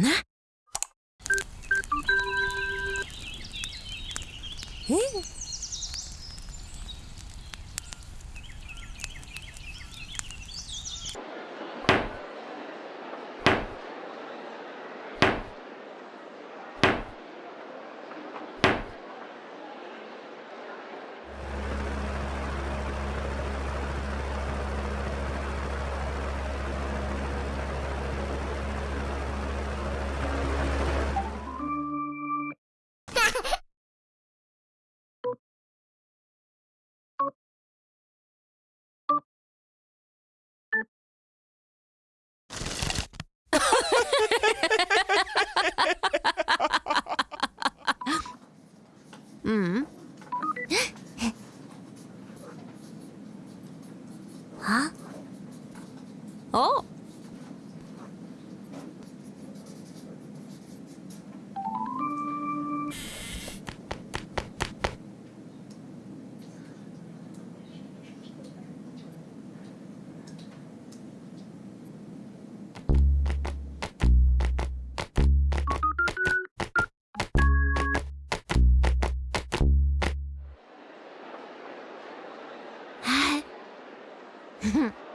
ね。え？うん。は？お Heh